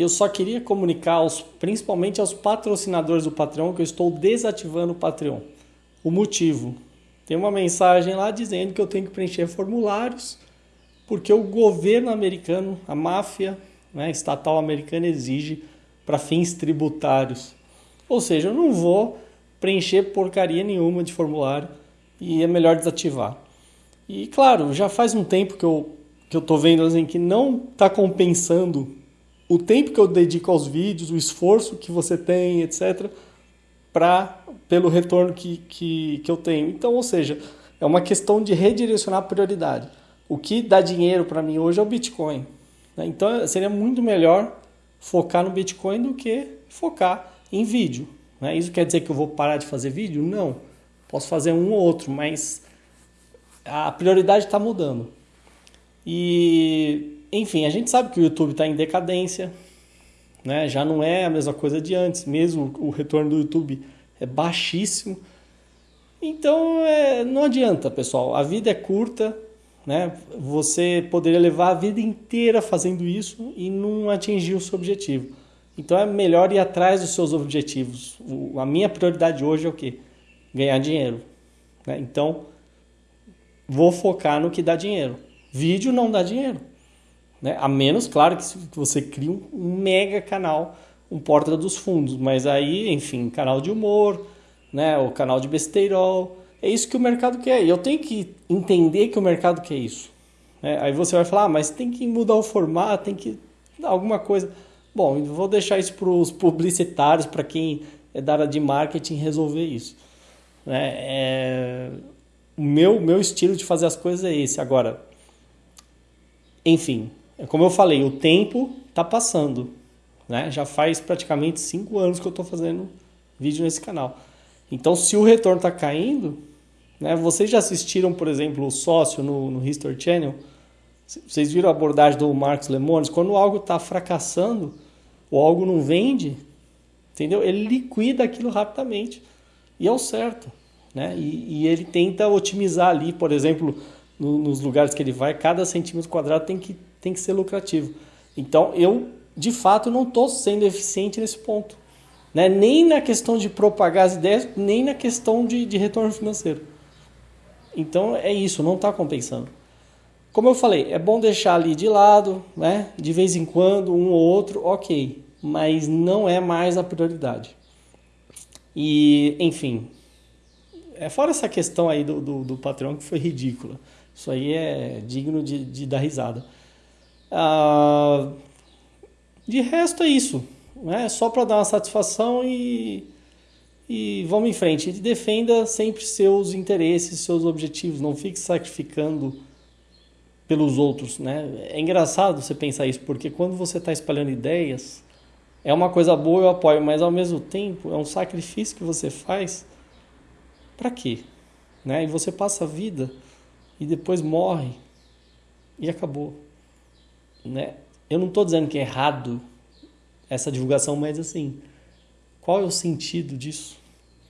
eu só queria comunicar, aos, principalmente aos patrocinadores do Patreon, que eu estou desativando o Patreon. O motivo: tem uma mensagem lá dizendo que eu tenho que preencher formulários, porque o governo americano, a máfia né, estatal americana, exige para fins tributários. Ou seja, eu não vou preencher porcaria nenhuma de formulário e é melhor desativar. E claro, já faz um tempo que eu que eu vendo assim que não está compensando o tempo que eu dedico aos vídeos, o esforço que você tem, etc, para pelo retorno que, que, que eu tenho. Então, ou seja, é uma questão de redirecionar a prioridade. O que dá dinheiro para mim hoje é o Bitcoin. Né? Então, seria muito melhor focar no Bitcoin do que focar em vídeo. Né? Isso quer dizer que eu vou parar de fazer vídeo? Não. Posso fazer um ou outro, mas a prioridade está mudando. E, enfim, a gente sabe que o YouTube está em decadência, né? já não é a mesma coisa de antes, mesmo o retorno do YouTube é baixíssimo. Então, é, não adianta, pessoal. A vida é curta, né? Você poderia levar a vida inteira fazendo isso e não atingir o seu objetivo. Então é melhor ir atrás dos seus objetivos. O, a minha prioridade hoje é o quê? Ganhar dinheiro. Né? Então, vou focar no que dá dinheiro. Vídeo não dá dinheiro. Né? A menos, claro, que você crie um, mega canal, um porta dos fundos. Mas aí, enfim, canal de humor, né? o canal de besteirol. É isso que o mercado quer. E eu tenho que entender que o mercado quer isso. Né? Aí você vai falar, ah, mas tem que mudar o formato, tem que alguma coisa. Bom, vou deixar isso para os publicitários, para quem é da área de marketing resolver isso. Né? É... O meu, meu estilo de fazer as coisas é esse. Agora, enfim, como eu falei, o tempo está passando. Né? Já faz praticamente cinco anos que eu estou fazendo vídeo nesse canal. Então, se o retorno está caindo, né? vocês já assistiram, por exemplo, o sócio no, no History Channel? Vocês viram a abordagem do Marcos Lemones? Quando algo está fracassando, ou algo não vende, entendeu? Ele liquida aquilo rapidamente. E é o certo. Né? E, e ele tenta otimizar ali, por exemplo, no, nos lugares que ele vai, cada centímetro quadrado tem que, tem que ser lucrativo. Então, eu, de fato, não estou sendo eficiente nesse ponto. Né? Nem na questão de propagar as ideias, nem na questão de, de retorno financeiro. Então, é isso, não está compensando. Como eu falei, é bom deixar ali de lado, né? De vez em quando, um ou outro, ok. Mas não é mais a prioridade. E, enfim. É fora essa questão aí do, do, do que foi ridícula. Isso aí é digno de, de dar risada. Ah, de resto é isso. Né? Só para dar uma satisfação e, e vamos em frente. defenda sempre seus interesses, seus objetivos. Não fique sacrificando pelos outros, né? É engraçado você pensar isso, porque quando você está espalhando ideias, é uma coisa boa, eu apoio, mas ao mesmo tempo é um sacrifício que você faz para quê? Né? E você passa a vida e depois morre e acabou, né? Eu não estou dizendo que é errado essa divulgação, mas assim, qual é o sentido disso?